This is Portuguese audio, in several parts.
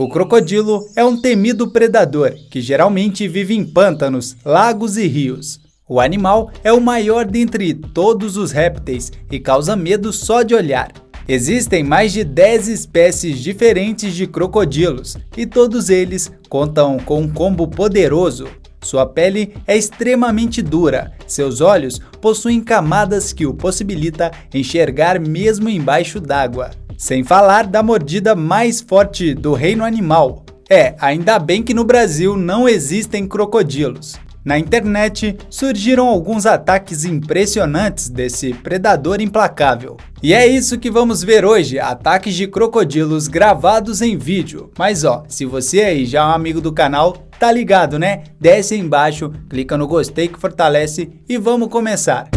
O crocodilo é um temido predador que geralmente vive em pântanos, lagos e rios. O animal é o maior dentre todos os répteis e causa medo só de olhar. Existem mais de 10 espécies diferentes de crocodilos e todos eles contam com um combo poderoso. Sua pele é extremamente dura, seus olhos possuem camadas que o possibilita enxergar mesmo embaixo d'água. Sem falar da mordida mais forte do reino animal. É, ainda bem que no Brasil não existem crocodilos. Na internet surgiram alguns ataques impressionantes desse predador implacável. E é isso que vamos ver hoje, ataques de crocodilos gravados em vídeo. Mas ó, se você aí já é um amigo do canal, tá ligado né? Desce aí embaixo, clica no gostei que fortalece e vamos começar.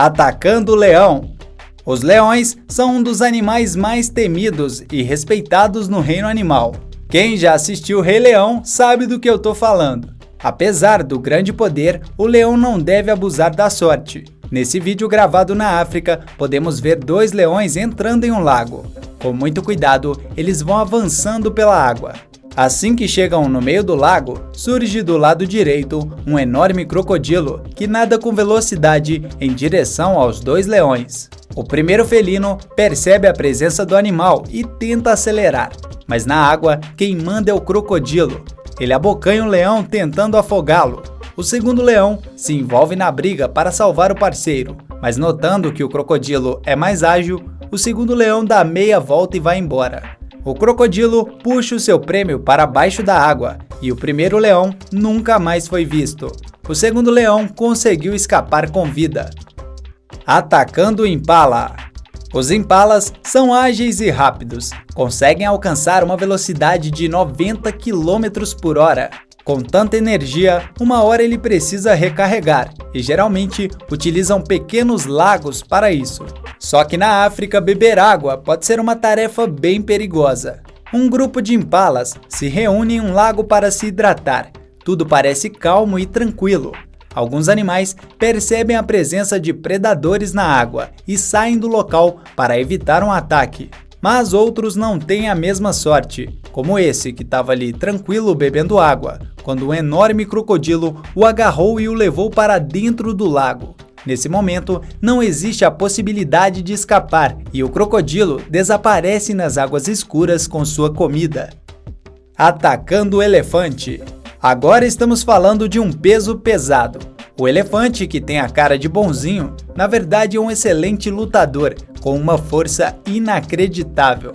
Atacando o leão. Os leões são um dos animais mais temidos e respeitados no reino animal. Quem já assistiu Rei Leão sabe do que eu tô falando. Apesar do grande poder, o leão não deve abusar da sorte. Nesse vídeo gravado na África, podemos ver dois leões entrando em um lago. Com muito cuidado, eles vão avançando pela água. Assim que chegam no meio do lago, surge do lado direito um enorme crocodilo que nada com velocidade em direção aos dois leões. O primeiro felino percebe a presença do animal e tenta acelerar, mas na água quem manda é o crocodilo. Ele abocanha o leão tentando afogá-lo. O segundo leão se envolve na briga para salvar o parceiro, mas notando que o crocodilo é mais ágil, o segundo leão dá meia volta e vai embora. O crocodilo puxa o seu prêmio para baixo da água e o primeiro leão nunca mais foi visto. O segundo leão conseguiu escapar com vida. Atacando o impala. Os impalas são ágeis e rápidos, conseguem alcançar uma velocidade de 90 km por hora. Com tanta energia, uma hora ele precisa recarregar e geralmente utilizam pequenos lagos para isso. Só que na África, beber água pode ser uma tarefa bem perigosa. Um grupo de impalas se reúne em um lago para se hidratar. Tudo parece calmo e tranquilo. Alguns animais percebem a presença de predadores na água e saem do local para evitar um ataque. Mas outros não têm a mesma sorte, como esse que estava ali tranquilo bebendo água, quando um enorme crocodilo o agarrou e o levou para dentro do lago. Nesse momento, não existe a possibilidade de escapar e o crocodilo desaparece nas águas escuras com sua comida. Atacando o elefante. Agora estamos falando de um peso pesado. O elefante, que tem a cara de bonzinho, na verdade é um excelente lutador, com uma força inacreditável.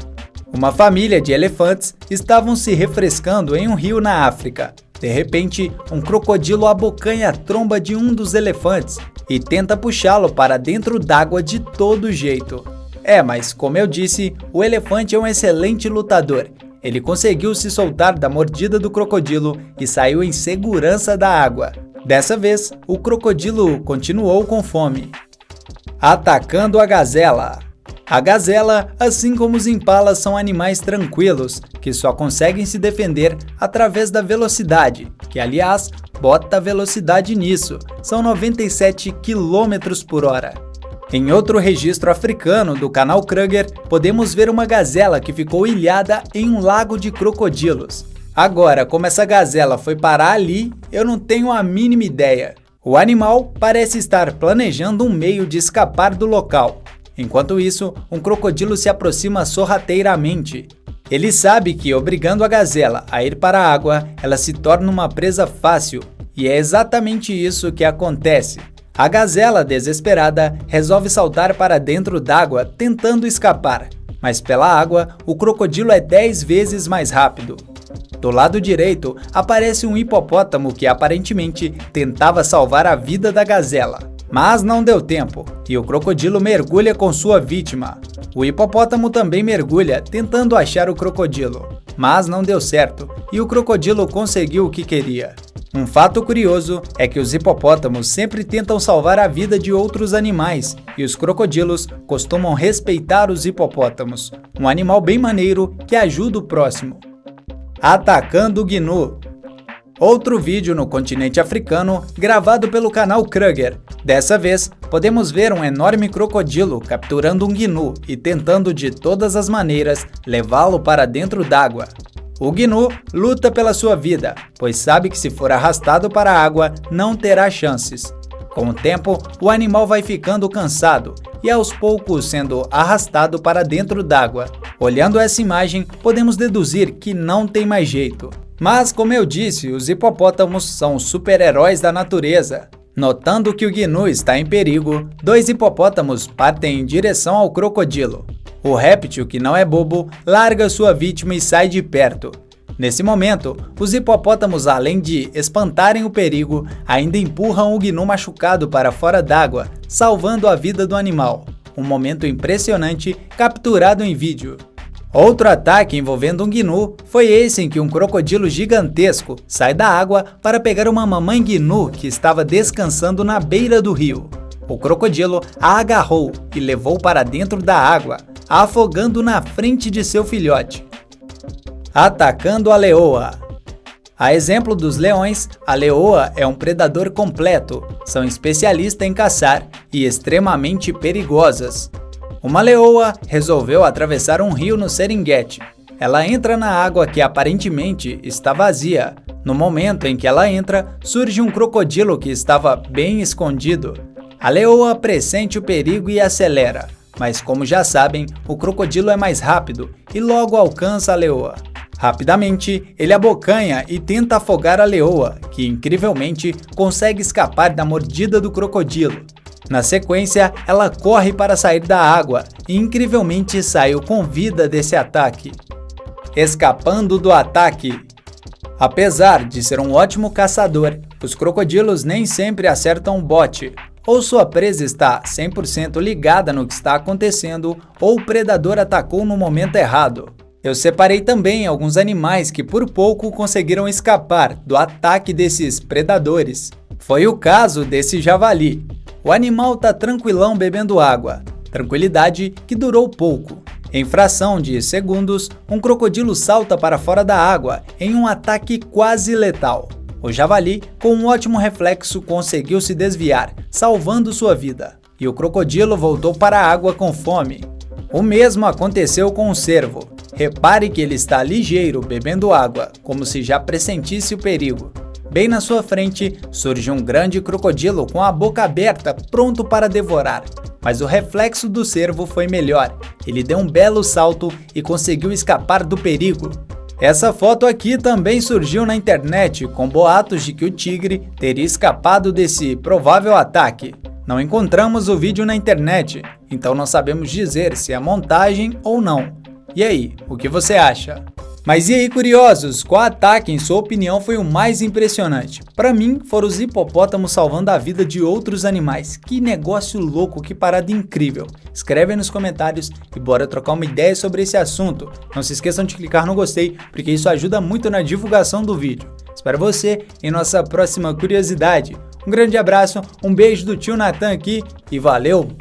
Uma família de elefantes estavam se refrescando em um rio na África. De repente, um crocodilo abocanha a tromba de um dos elefantes e tenta puxá-lo para dentro d'água de todo jeito. É, mas como eu disse, o elefante é um excelente lutador. Ele conseguiu se soltar da mordida do crocodilo e saiu em segurança da água. Dessa vez, o crocodilo continuou com fome. Atacando a gazela. A gazela, assim como os impalas, são animais tranquilos, que só conseguem se defender através da velocidade, que aliás, bota velocidade nisso, são 97 km por hora. Em outro registro africano do canal Kruger, podemos ver uma gazela que ficou ilhada em um lago de crocodilos. Agora, como essa gazela foi parar ali, eu não tenho a mínima ideia. O animal parece estar planejando um meio de escapar do local, Enquanto isso, um crocodilo se aproxima sorrateiramente. Ele sabe que, obrigando a gazela a ir para a água, ela se torna uma presa fácil, e é exatamente isso que acontece. A gazela, desesperada, resolve saltar para dentro d'água, tentando escapar. Mas pela água, o crocodilo é 10 vezes mais rápido. Do lado direito, aparece um hipopótamo que aparentemente tentava salvar a vida da gazela. Mas não deu tempo, e o crocodilo mergulha com sua vítima. O hipopótamo também mergulha, tentando achar o crocodilo. Mas não deu certo, e o crocodilo conseguiu o que queria. Um fato curioso é que os hipopótamos sempre tentam salvar a vida de outros animais, e os crocodilos costumam respeitar os hipopótamos, um animal bem maneiro que ajuda o próximo. Atacando o gnu Outro vídeo no continente africano, gravado pelo canal Kruger. Dessa vez, podemos ver um enorme crocodilo capturando um gnu e tentando de todas as maneiras levá-lo para dentro d'água. O gnu luta pela sua vida, pois sabe que se for arrastado para a água, não terá chances. Com o tempo, o animal vai ficando cansado e aos poucos sendo arrastado para dentro d'água. Olhando essa imagem, podemos deduzir que não tem mais jeito. Mas, como eu disse, os hipopótamos são super-heróis da natureza. Notando que o gnu está em perigo, dois hipopótamos partem em direção ao crocodilo. O réptil, que não é bobo, larga sua vítima e sai de perto. Nesse momento, os hipopótamos, além de espantarem o perigo, ainda empurram o gnu machucado para fora d'água, salvando a vida do animal. Um momento impressionante capturado em vídeo. Outro ataque envolvendo um gnu foi esse em que um crocodilo gigantesco sai da água para pegar uma mamãe gnu que estava descansando na beira do rio. O crocodilo a agarrou e levou para dentro da água, afogando na frente de seu filhote. Atacando a leoa. A exemplo dos leões, a leoa é um predador completo, são especialistas em caçar e extremamente perigosas. Uma leoa resolveu atravessar um rio no Serengeti. Ela entra na água que aparentemente está vazia. No momento em que ela entra, surge um crocodilo que estava bem escondido. A leoa pressente o perigo e acelera, mas como já sabem, o crocodilo é mais rápido e logo alcança a leoa. Rapidamente, ele abocanha e tenta afogar a leoa, que incrivelmente consegue escapar da mordida do crocodilo. Na sequência, ela corre para sair da água e incrivelmente saiu com vida desse ataque. Escapando do ataque. Apesar de ser um ótimo caçador, os crocodilos nem sempre acertam o bote, ou sua presa está 100% ligada no que está acontecendo, ou o predador atacou no momento errado. Eu separei também alguns animais que por pouco conseguiram escapar do ataque desses predadores. Foi o caso desse javali. O animal tá tranquilão bebendo água, tranquilidade que durou pouco. Em fração de segundos, um crocodilo salta para fora da água em um ataque quase letal. O javali, com um ótimo reflexo, conseguiu se desviar, salvando sua vida. E o crocodilo voltou para a água com fome. O mesmo aconteceu com o cervo. Repare que ele está ligeiro, bebendo água, como se já pressentisse o perigo. Bem na sua frente, surge um grande crocodilo com a boca aberta, pronto para devorar. Mas o reflexo do cervo foi melhor. Ele deu um belo salto e conseguiu escapar do perigo. Essa foto aqui também surgiu na internet com boatos de que o tigre teria escapado desse provável ataque. Não encontramos o vídeo na internet, então não sabemos dizer se é montagem ou não. E aí, o que você acha? Mas e aí, curiosos, qual ataque, em sua opinião, foi o mais impressionante? Para mim, foram os hipopótamos salvando a vida de outros animais. Que negócio louco, que parada incrível. Escreve aí nos comentários e bora trocar uma ideia sobre esse assunto. Não se esqueçam de clicar no gostei, porque isso ajuda muito na divulgação do vídeo. Espero você em nossa próxima curiosidade. Um grande abraço, um beijo do tio Natan aqui e valeu!